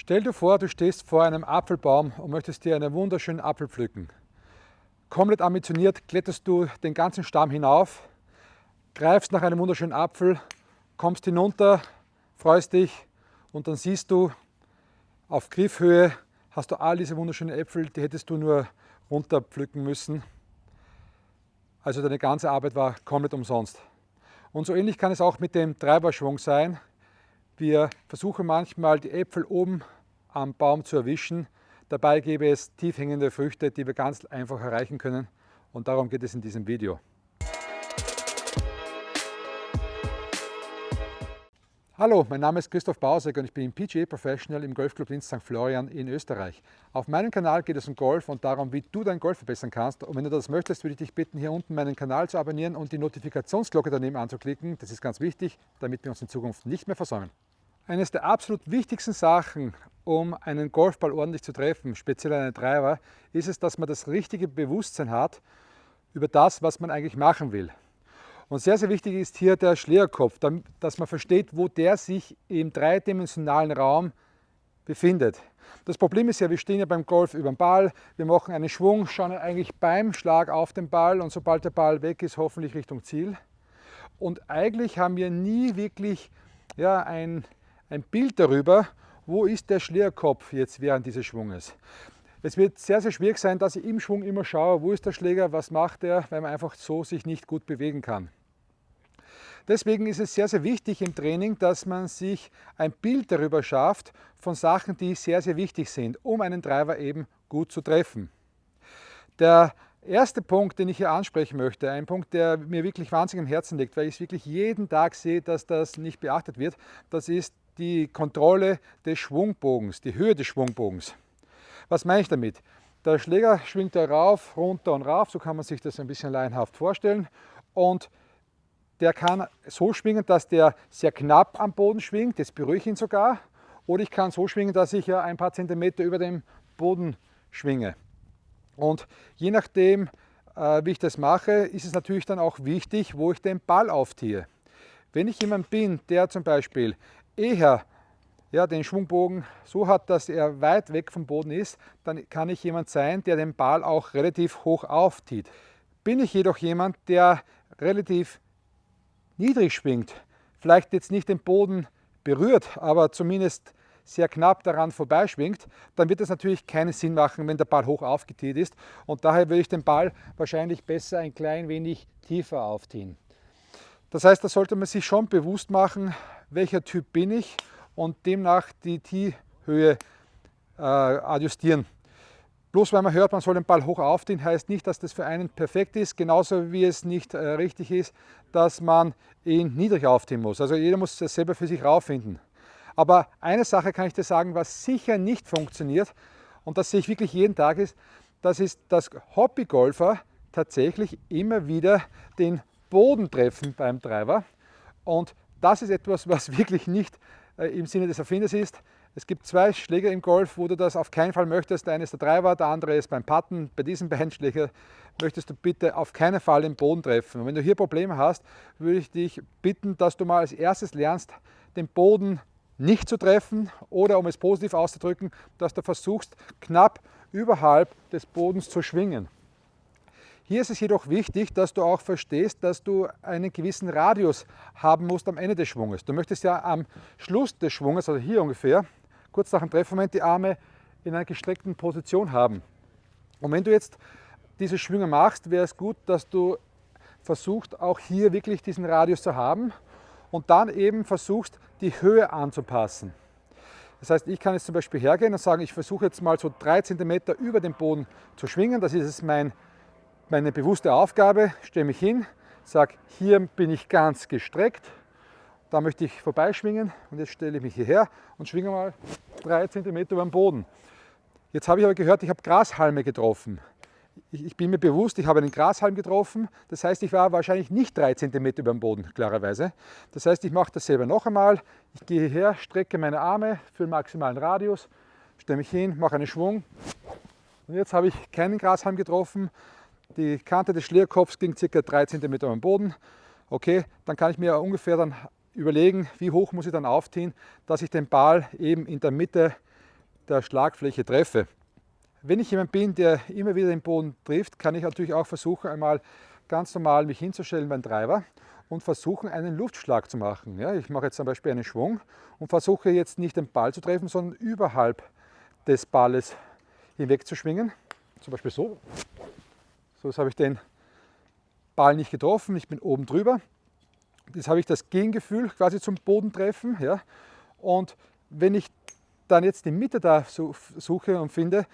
Stell dir vor, du stehst vor einem Apfelbaum und möchtest dir einen wunderschönen Apfel pflücken. Komplett ambitioniert kletterst du den ganzen Stamm hinauf, greifst nach einem wunderschönen Apfel, kommst hinunter, freust dich und dann siehst du, auf Griffhöhe hast du all diese wunderschönen Äpfel, die hättest du nur runterpflücken müssen. Also deine ganze Arbeit war komplett umsonst. Und so ähnlich kann es auch mit dem Treiberschwung sein. Wir versuchen manchmal die Äpfel oben am Baum zu erwischen. Dabei gäbe es tief hängende Früchte, die wir ganz einfach erreichen können. Und darum geht es in diesem Video. Hallo, mein Name ist Christoph Bausek und ich bin PGA Professional im Golfclub Linz St. Florian in Österreich. Auf meinem Kanal geht es um Golf und darum, wie du dein Golf verbessern kannst. Und wenn du das möchtest, würde ich dich bitten, hier unten meinen Kanal zu abonnieren und die Notifikationsglocke daneben anzuklicken. Das ist ganz wichtig, damit wir uns in Zukunft nicht mehr versäumen. Eines der absolut wichtigsten Sachen, um einen Golfball ordentlich zu treffen, speziell einen Driver, ist es, dass man das richtige Bewusstsein hat über das, was man eigentlich machen will. Und sehr, sehr wichtig ist hier der Schlägerkopf, dass man versteht, wo der sich im dreidimensionalen Raum befindet. Das Problem ist ja, wir stehen ja beim Golf über den Ball, wir machen einen Schwung, schauen eigentlich beim Schlag auf den Ball und sobald der Ball weg ist, hoffentlich Richtung Ziel. Und eigentlich haben wir nie wirklich ja, ein, ein Bild darüber, wo ist der Schlägerkopf jetzt während dieses Schwunges. Es wird sehr, sehr schwierig sein, dass ich im Schwung immer schaue, wo ist der Schläger, was macht er, weil man einfach so sich nicht gut bewegen kann. Deswegen ist es sehr, sehr wichtig im Training, dass man sich ein Bild darüber schafft von Sachen, die sehr, sehr wichtig sind, um einen Driver eben gut zu treffen. Der erste Punkt, den ich hier ansprechen möchte, ein Punkt, der mir wirklich wahnsinnig am Herzen liegt, weil ich es wirklich jeden Tag sehe, dass das nicht beachtet wird, das ist die Kontrolle des Schwungbogens, die Höhe des Schwungbogens. Was meine ich damit? Der Schläger schwingt da rauf, runter und rauf, so kann man sich das ein bisschen laienhaft vorstellen. Und der kann so schwingen, dass der sehr knapp am Boden schwingt, jetzt berühre ich ihn sogar. Oder ich kann so schwingen, dass ich ein paar Zentimeter über dem Boden schwinge. Und je nachdem, äh, wie ich das mache, ist es natürlich dann auch wichtig, wo ich den Ball aufziehe. Wenn ich jemand bin, der zum Beispiel eher ja, den Schwungbogen so hat, dass er weit weg vom Boden ist, dann kann ich jemand sein, der den Ball auch relativ hoch aufzieht. Bin ich jedoch jemand, der relativ niedrig schwingt, vielleicht jetzt nicht den Boden berührt, aber zumindest sehr knapp daran vorbeischwingt, dann wird es natürlich keinen Sinn machen, wenn der Ball hoch aufgetiert ist. Und daher würde ich den Ball wahrscheinlich besser ein klein wenig tiefer aufziehen. Das heißt, da sollte man sich schon bewusst machen, welcher Typ bin ich und demnach die Tee-Höhe äh, adjustieren. Bloß weil man hört, man soll den Ball hoch aufziehen, heißt nicht, dass das für einen perfekt ist, genauso wie es nicht äh, richtig ist, dass man ihn niedrig aufziehen muss. Also jeder muss das selber für sich rausfinden. Aber eine Sache kann ich dir sagen, was sicher nicht funktioniert, und das sehe ich wirklich jeden Tag, ist, das ist, dass Hobbygolfer tatsächlich immer wieder den Boden treffen beim Driver. Und das ist etwas, was wirklich nicht äh, im Sinne des Erfinders ist. Es gibt zwei Schläger im Golf, wo du das auf keinen Fall möchtest. Der eine ist der Driver, der andere ist beim Putten. Bei diesen beiden Schlägern möchtest du bitte auf keinen Fall den Boden treffen. Und wenn du hier Probleme hast, würde ich dich bitten, dass du mal als erstes lernst, den Boden nicht zu treffen oder um es positiv auszudrücken, dass du versuchst, knapp überhalb des Bodens zu schwingen. Hier ist es jedoch wichtig, dass du auch verstehst, dass du einen gewissen Radius haben musst am Ende des Schwunges. Du möchtest ja am Schluss des Schwunges, also hier ungefähr, kurz nach dem Treffmoment die Arme in einer gestreckten Position haben. Und wenn du jetzt diese Schwünge machst, wäre es gut, dass du versuchst, auch hier wirklich diesen Radius zu haben und dann eben versuchst, die Höhe anzupassen. Das heißt, ich kann jetzt zum Beispiel hergehen und sagen, ich versuche jetzt mal so drei Zentimeter über dem Boden zu schwingen. Das ist mein, meine bewusste Aufgabe. Stelle mich hin, sage, hier bin ich ganz gestreckt da möchte ich vorbeischwingen und jetzt stelle ich mich hierher und schwinge mal drei Zentimeter über den Boden. Jetzt habe ich aber gehört, ich habe Grashalme getroffen. Ich, bin mir bewusst, ich habe einen Grashalm getroffen. Das heißt, ich war wahrscheinlich nicht drei Zentimeter über dem Boden, klarerweise. Das heißt, ich mache das selber noch einmal. Ich gehe hierher, strecke meine Arme für den maximalen Radius, stelle mich hin, mache einen Schwung. Und jetzt habe ich keinen Grashalm getroffen. Die Kante des Schlierkopfs ging ca. 3 cm den Boden. Okay, dann kann ich mir ungefähr dann überlegen, wie hoch muss ich dann aufziehen, dass ich den Ball eben in der Mitte der Schlagfläche treffe. Wenn ich jemand bin, der immer wieder den Boden trifft, kann ich natürlich auch versuchen, einmal ganz normal mich hinzustellen beim Treiber und versuchen, einen Luftschlag zu machen. Ja, ich mache jetzt zum Beispiel einen Schwung und versuche jetzt nicht den Ball zu treffen, sondern überhalb des Balles hinweg zu schwingen. Zum Beispiel so. So jetzt habe ich den Ball nicht getroffen, ich bin oben drüber. Jetzt habe ich das Gegengefühl quasi zum Bodentreffen. Ja. Und wenn ich dann jetzt die Mitte da suche und finde,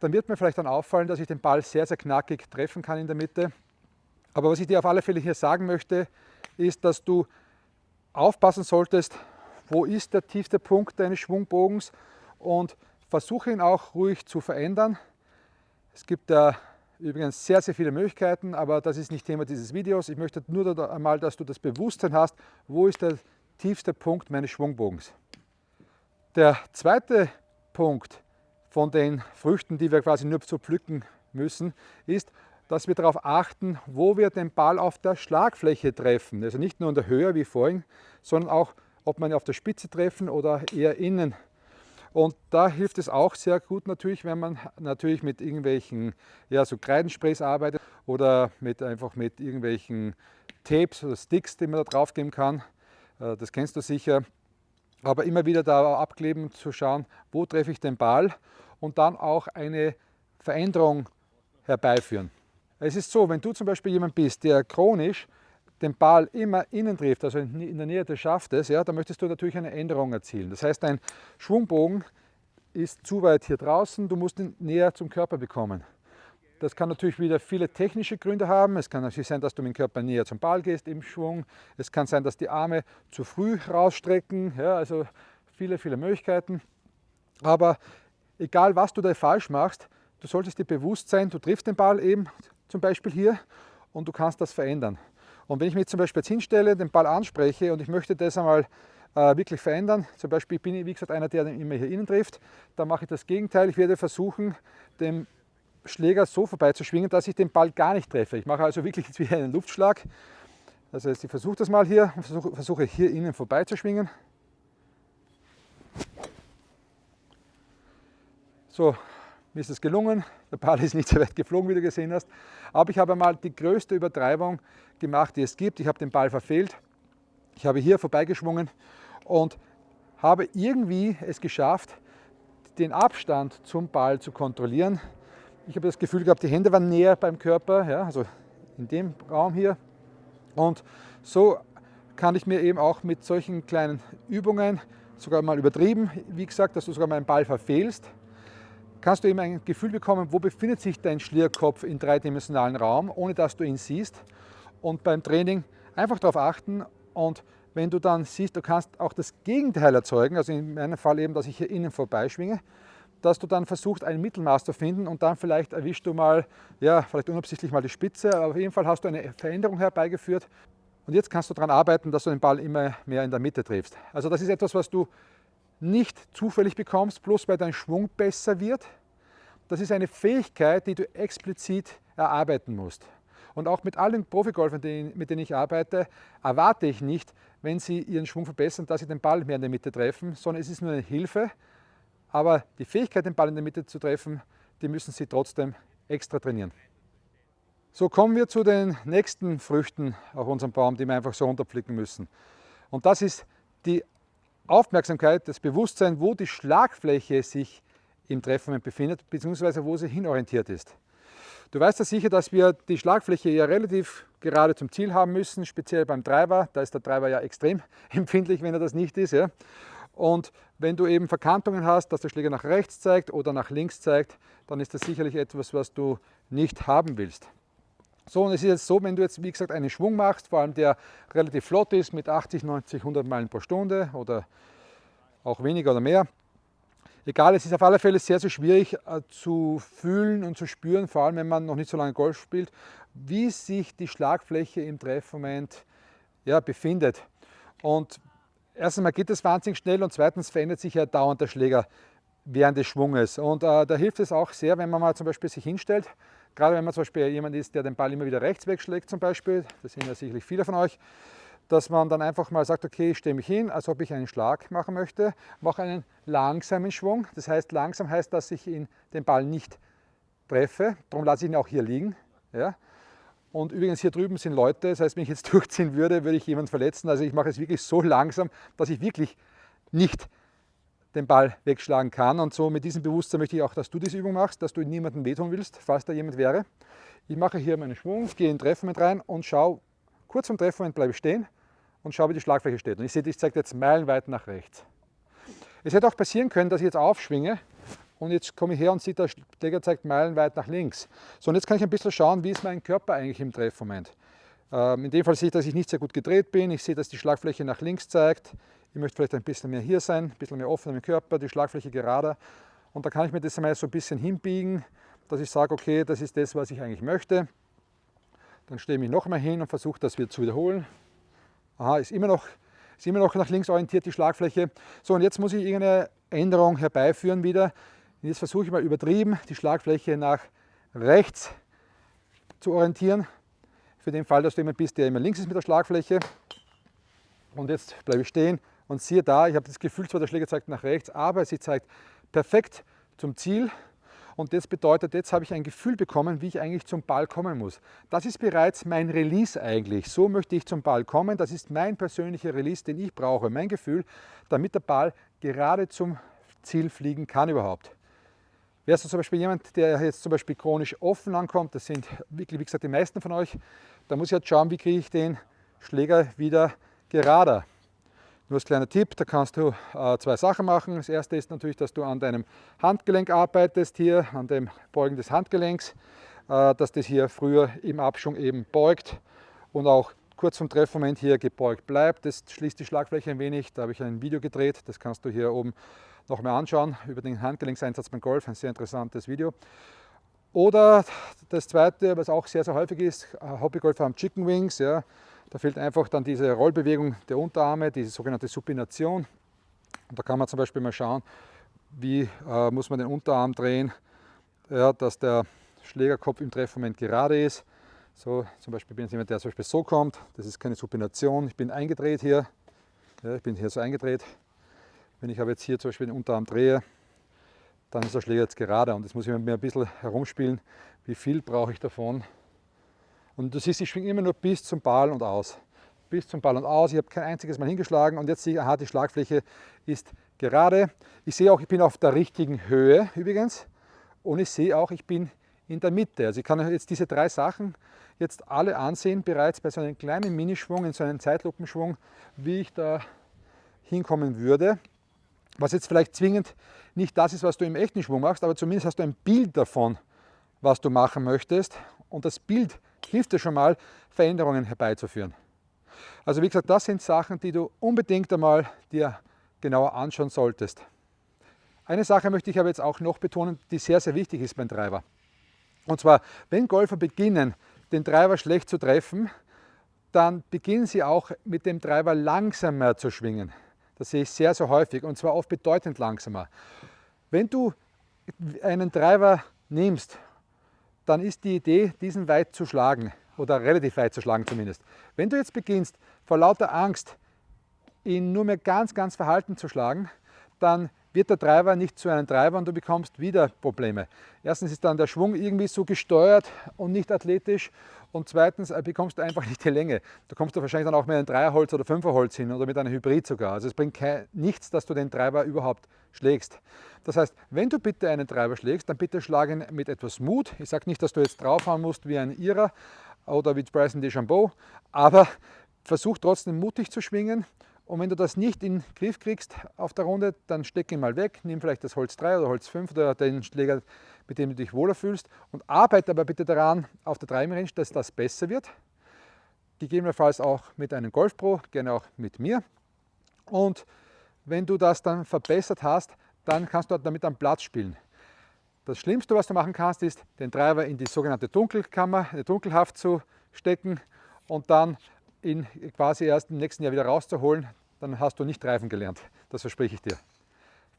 dann wird mir vielleicht dann auffallen, dass ich den Ball sehr, sehr knackig treffen kann in der Mitte. Aber was ich dir auf alle Fälle hier sagen möchte, ist, dass du aufpassen solltest, wo ist der tiefste Punkt deines Schwungbogens und versuche ihn auch ruhig zu verändern. Es gibt da übrigens sehr, sehr viele Möglichkeiten, aber das ist nicht Thema dieses Videos. Ich möchte nur einmal, dass du das Bewusstsein hast, wo ist der tiefste Punkt meines Schwungbogens. Der zweite Punkt von den Früchten, die wir quasi nur zu pflücken müssen, ist, dass wir darauf achten, wo wir den Ball auf der Schlagfläche treffen. Also nicht nur in der Höhe wie vorhin, sondern auch, ob ihn auf der Spitze treffen oder eher innen. Und da hilft es auch sehr gut natürlich, wenn man natürlich mit irgendwelchen ja, so Kreidensprays arbeitet oder mit, einfach mit irgendwelchen Tapes oder Sticks, die man da drauf geben kann. Äh, das kennst du sicher. Aber immer wieder da abkleben, zu schauen, wo treffe ich den Ball und dann auch eine Veränderung herbeiführen. Es ist so, wenn du zum Beispiel jemand bist, der chronisch den Ball immer innen trifft, also in der Nähe des Schaftes, ja, dann möchtest du natürlich eine Änderung erzielen. Das heißt, dein Schwungbogen ist zu weit hier draußen, du musst ihn näher zum Körper bekommen. Das kann natürlich wieder viele technische Gründe haben. Es kann natürlich sein, dass du mit dem Körper näher zum Ball gehst im Schwung. Es kann sein, dass die Arme zu früh rausstrecken. Ja, also viele, viele Möglichkeiten. Aber egal, was du da falsch machst, du solltest dir bewusst sein, du triffst den Ball eben zum Beispiel hier und du kannst das verändern. Und wenn ich mich zum Beispiel jetzt hinstelle, den Ball anspreche und ich möchte das einmal äh, wirklich verändern, zum Beispiel bin ich wie gesagt einer, der immer hier innen trifft, dann mache ich das Gegenteil. Ich werde versuchen, den Schläger so vorbeizuschwingen, dass ich den Ball gar nicht treffe. Ich mache also wirklich jetzt wie einen Luftschlag. Also ich versuche das mal hier versuche, versuche hier innen vorbeizuschwingen. So, mir ist es gelungen. Der Ball ist nicht so weit geflogen, wie du gesehen hast. Aber ich habe mal die größte Übertreibung gemacht, die es gibt. Ich habe den Ball verfehlt. Ich habe hier vorbeigeschwungen und habe irgendwie es geschafft, den Abstand zum Ball zu kontrollieren. Ich habe das Gefühl gehabt, die Hände waren näher beim Körper, ja, also in dem Raum hier. Und so kann ich mir eben auch mit solchen kleinen Übungen, sogar mal übertrieben, wie gesagt, dass du sogar meinen Ball verfehlst, kannst du eben ein Gefühl bekommen, wo befindet sich dein Schlierkopf im dreidimensionalen Raum, ohne dass du ihn siehst. Und beim Training einfach darauf achten und wenn du dann siehst, du kannst auch das Gegenteil erzeugen, also in meinem Fall eben, dass ich hier innen vorbeischwinge, dass du dann versuchst, ein Mittelmaß zu finden und dann vielleicht erwischst du mal, ja, vielleicht unabsichtlich mal die Spitze, aber auf jeden Fall hast du eine Veränderung herbeigeführt und jetzt kannst du daran arbeiten, dass du den Ball immer mehr in der Mitte triffst. Also das ist etwas, was du nicht zufällig bekommst, bloß weil dein Schwung besser wird. Das ist eine Fähigkeit, die du explizit erarbeiten musst. Und auch mit allen Profigolfern, mit denen ich arbeite, erwarte ich nicht, wenn sie ihren Schwung verbessern, dass sie den Ball mehr in der Mitte treffen, sondern es ist nur eine Hilfe. Aber die Fähigkeit, den Ball in der Mitte zu treffen, die müssen sie trotzdem extra trainieren. So kommen wir zu den nächsten Früchten auf unserem Baum, die wir einfach so runterpflücken müssen. Und das ist die Aufmerksamkeit, das Bewusstsein, wo die Schlagfläche sich im Treffmoment befindet, beziehungsweise wo sie hinorientiert ist. Du weißt ja sicher, dass wir die Schlagfläche ja relativ gerade zum Ziel haben müssen, speziell beim Treiber. Da ist der Treiber ja extrem empfindlich, wenn er das nicht ist. Ja. Und wenn du eben Verkantungen hast, dass der Schläger nach rechts zeigt oder nach links zeigt, dann ist das sicherlich etwas, was du nicht haben willst. So, und es ist jetzt so, wenn du jetzt, wie gesagt, einen Schwung machst, vor allem der relativ flott ist mit 80, 90, 100 Meilen pro Stunde oder auch weniger oder mehr. Egal, es ist auf alle Fälle sehr, sehr schwierig äh, zu fühlen und zu spüren, vor allem wenn man noch nicht so lange Golf spielt, wie sich die Schlagfläche im Treffmoment ja, befindet. Und erstens mal geht es wahnsinnig schnell und zweitens verändert sich ja dauernd der Schläger während des Schwunges. Und äh, da hilft es auch sehr, wenn man mal zum Beispiel sich hinstellt Gerade wenn man zum Beispiel jemand ist, der den Ball immer wieder rechts wegschlägt zum Beispiel, das sind ja sicherlich viele von euch, dass man dann einfach mal sagt, okay, ich stehe mich hin, als ob ich einen Schlag machen möchte, mache einen langsamen Schwung. Das heißt, langsam heißt, dass ich ihn, den Ball nicht treffe, darum lasse ich ihn auch hier liegen. Ja. Und übrigens hier drüben sind Leute, das heißt, wenn ich jetzt durchziehen würde, würde ich jemanden verletzen. Also ich mache es wirklich so langsam, dass ich wirklich nicht den Ball wegschlagen kann. Und so mit diesem Bewusstsein möchte ich auch, dass du diese Übung machst, dass du niemandem wehtun willst, falls da jemand wäre. Ich mache hier meinen Schwung, gehe in den Treffmoment rein und schaue, kurz vom Treffmoment bleibe ich stehen und schaue, wie die Schlagfläche steht. Und ich sehe, ich zeige jetzt meilenweit nach rechts. Es hätte auch passieren können, dass ich jetzt aufschwinge und jetzt komme ich her und sehe, der Schläger zeigt meilenweit nach links. So, und jetzt kann ich ein bisschen schauen, wie ist mein Körper eigentlich im Treffmoment. Ähm, in dem Fall sehe ich, dass ich nicht sehr gut gedreht bin. Ich sehe, dass die Schlagfläche nach links zeigt. Ich möchte vielleicht ein bisschen mehr hier sein, ein bisschen mehr offen im Körper, die Schlagfläche gerader. Und da kann ich mir das einmal so ein bisschen hinbiegen, dass ich sage, okay, das ist das, was ich eigentlich möchte. Dann stehe ich mich noch einmal hin und versuche das wieder zu wiederholen. Aha, ist immer noch, ist immer noch nach links orientiert die Schlagfläche. So, und jetzt muss ich irgendeine Änderung herbeiführen wieder. Jetzt versuche ich mal übertrieben, die Schlagfläche nach rechts zu orientieren. Für den Fall, dass du jemand bist, der immer links ist mit der Schlagfläche. Und jetzt bleibe ich stehen und siehe da, ich habe das Gefühl, zwar der Schläger zeigt nach rechts, aber sie zeigt perfekt zum Ziel. Und das bedeutet, jetzt habe ich ein Gefühl bekommen, wie ich eigentlich zum Ball kommen muss. Das ist bereits mein Release eigentlich. So möchte ich zum Ball kommen. Das ist mein persönlicher Release, den ich brauche, mein Gefühl, damit der Ball gerade zum Ziel fliegen kann überhaupt. Wärst du zum Beispiel jemand, der jetzt zum Beispiel chronisch offen ankommt, das sind wirklich, wie gesagt, die meisten von euch, da muss ich jetzt schauen, wie kriege ich den Schläger wieder gerader. Nur als kleiner Tipp, da kannst du äh, zwei Sachen machen. Das erste ist natürlich, dass du an deinem Handgelenk arbeitest, hier an dem Beugen des Handgelenks, äh, dass das hier früher im Abschwung eben beugt und auch kurz vom Treffmoment hier gebeugt bleibt. Das schließt die Schlagfläche ein wenig. Da habe ich ein Video gedreht, das kannst du hier oben noch mal anschauen über den Handgelenkseinsatz beim Golf, ein sehr interessantes Video. Oder das zweite, was auch sehr, sehr häufig ist, Hobbygolfer haben Chicken Wings. Ja. Da fehlt einfach dann diese Rollbewegung der Unterarme, diese sogenannte Supination. Und da kann man zum Beispiel mal schauen, wie äh, muss man den Unterarm drehen, ja, dass der Schlägerkopf im Treffmoment gerade ist. So, zum Beispiel bin ich jemand, der zum Beispiel so kommt. Das ist keine Supination. Ich bin eingedreht hier. Ja, ich bin hier so eingedreht. Wenn ich aber jetzt hier zum Beispiel den Unterarm drehe, dann ist der Schläger jetzt gerade und jetzt muss ich mir ein bisschen herumspielen, wie viel brauche ich davon. Und du siehst, ich schwinge immer nur bis zum Ball und aus. Bis zum Ball und aus. Ich habe kein einziges Mal hingeschlagen und jetzt sehe ich, aha, die Schlagfläche ist gerade. Ich sehe auch, ich bin auf der richtigen Höhe übrigens und ich sehe auch, ich bin in der Mitte. Also ich kann jetzt diese drei Sachen jetzt alle ansehen, bereits bei so einem kleinen Minischwung, in so einem Zeitlupenschwung, wie ich da hinkommen würde was jetzt vielleicht zwingend nicht das ist, was du im echten Schwung machst, aber zumindest hast du ein Bild davon, was du machen möchtest und das Bild hilft dir schon mal, Veränderungen herbeizuführen. Also wie gesagt, das sind Sachen, die du unbedingt einmal dir genauer anschauen solltest. Eine Sache möchte ich aber jetzt auch noch betonen, die sehr, sehr wichtig ist beim Driver. Und zwar, wenn Golfer beginnen, den Driver schlecht zu treffen, dann beginnen sie auch mit dem Driver langsamer zu schwingen. Das sehe ich sehr, sehr häufig und zwar oft bedeutend langsamer. Wenn du einen Driver nimmst, dann ist die Idee, diesen weit zu schlagen oder relativ weit zu schlagen zumindest. Wenn du jetzt beginnst, vor lauter Angst ihn nur mehr ganz, ganz verhalten zu schlagen, dann wird der Driver nicht zu einem Driver und du bekommst wieder Probleme. Erstens ist dann der Schwung irgendwie so gesteuert und nicht athletisch und zweitens äh, bekommst du einfach nicht die Länge. Da kommst du wahrscheinlich dann auch mit einem Dreierholz oder Fünferholz hin oder mit einem Hybrid sogar. Also es bringt kein, nichts, dass du den Treiber überhaupt schlägst. Das heißt, wenn du bitte einen Treiber schlägst, dann bitte schlag ihn mit etwas Mut. Ich sage nicht, dass du jetzt draufhauen musst wie ein Ira oder wie Bryson DeChambeau, aber versuch trotzdem mutig zu schwingen und wenn du das nicht in den Griff kriegst auf der Runde, dann steck ihn mal weg, nimm vielleicht das Holz 3 oder Holz 5 oder den Schläger, mit dem du dich wohler fühlst und arbeite aber bitte daran auf der Driving Range, dass das besser wird. Gegebenenfalls auch mit einem Golf Pro, gerne auch mit mir. Und wenn du das dann verbessert hast, dann kannst du damit am Platz spielen. Das Schlimmste, was du machen kannst, ist, den Driver in die sogenannte Dunkelkammer, in die Dunkelhaft zu stecken und dann ihn quasi erst im nächsten Jahr wieder rauszuholen, dann hast du nicht Reifen gelernt. Das verspreche ich dir.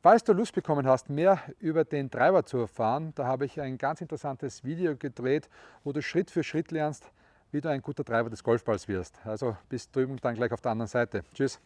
Falls du Lust bekommen hast, mehr über den Treiber zu erfahren, da habe ich ein ganz interessantes Video gedreht, wo du Schritt für Schritt lernst, wie du ein guter Treiber des Golfballs wirst. Also bis drüben dann gleich auf der anderen Seite. Tschüss.